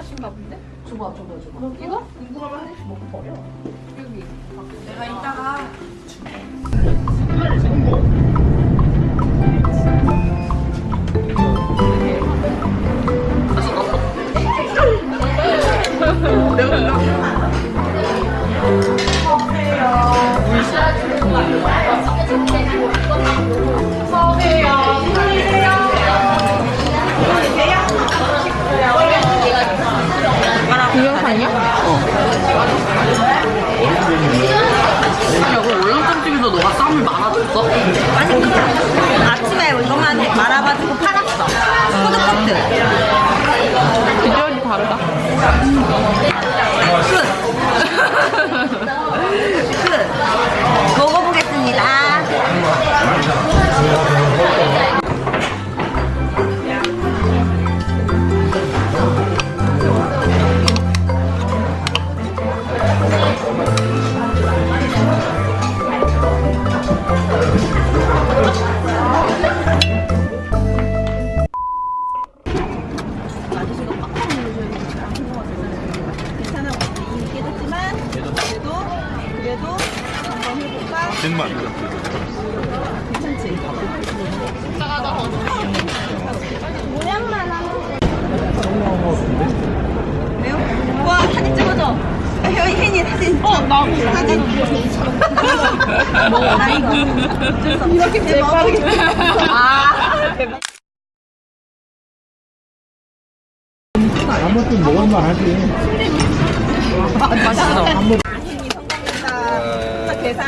하신가 본데? 줘봐 줘봐 줘봐 이거? 궁금하면 한 입씩 먹고 버려 여기. 내가 이따가 동영상이야? 야 그럼 월남쌈집에서 너가 쌈을 말아줬어? 아니 그냥 아침에 이것만 말아가지고 팔았어 푸드코트 비주얼이 다르다. 끝 어 나 사진 뭐 나 이거 이렇게 제일 빠르게 아 대박 한번쯤 먹을만 하지. 맛있어. 혜연이 성공했다 자, 계산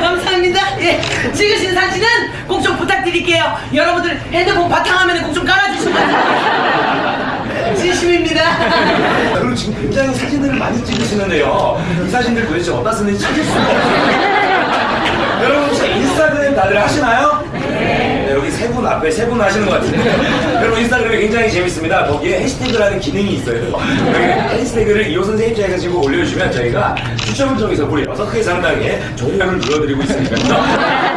감사합니다. 예 찍으신 사진은 드릴게요 여러분들 핸드폰 바탕화면에 꼭좀 깔아주시면 진심입니다 여러분 지금 굉장히 사진들을 많이 찍으시는데요. 이 사진들 도대체 어디다 쓰는지 찾을 수가 없어요. 여러분 혹시 인스타그램 다들 하시나요? 네, 여기 세 분 앞에 세 분 하시는 것 같은데 여러분 인스타그램이 굉장히 재밌습니다. 거기에 해시태그라는 기능이 있어요. 해시태그를 이호 선생님자 해가지고 올려주시면 저희가 추첨을 통해서 무려 여섯 개 상당의 종량을 눌러드리고 있으니까요.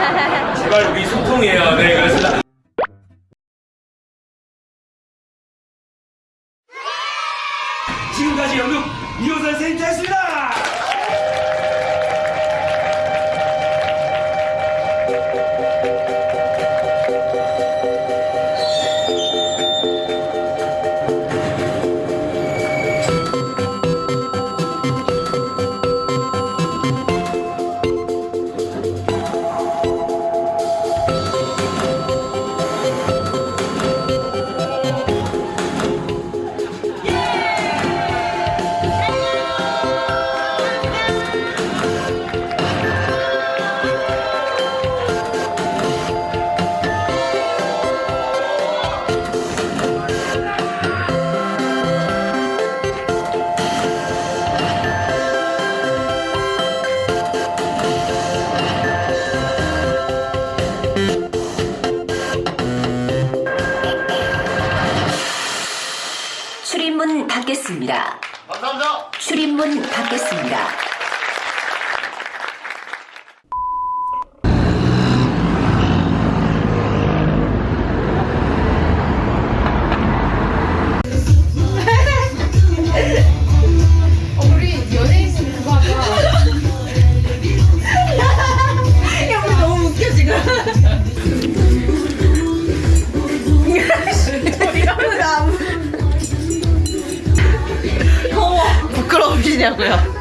제발 우리 소통해요. 네, 그렇습니다. 지금까지 연극 이호 선생님자였습니다. 닫겠습니다. 감사합니다. 출입문 닫겠습니다. 부끄러우시냐고요?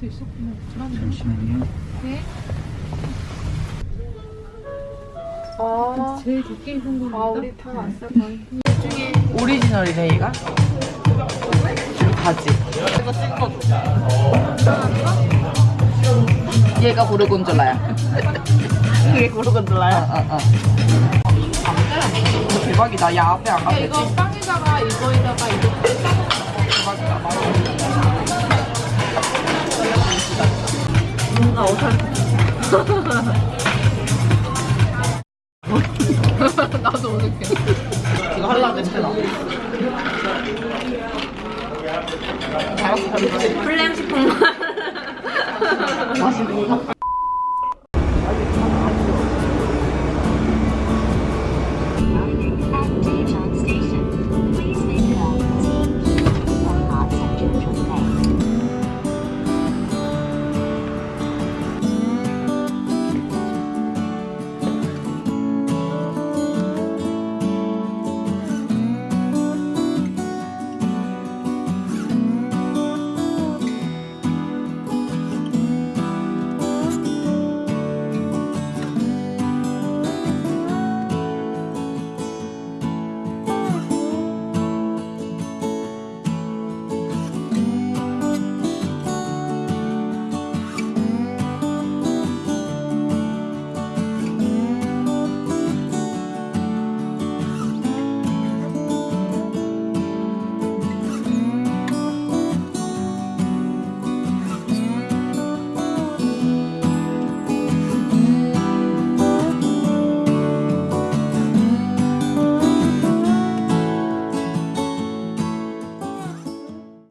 여기서 있었구나. 잠시만요 네. 아, 제일 좋게 입은 거. 아, 우리 다 왔어, 거의. 오리지널이네 얘가. 바지. 이거 찍어줘. 얘가 고르곤졸라야. 그게 고르곤졸라야? 어, 어, 어. 대박이다. 야, 앞에 안 가도 되지? 이거 빵에다가 이거에다가 이거 아, 어떡해. 나도 어색해. 이거 하려고 했잖아. 플렘 식품만. 맛이 뭐가?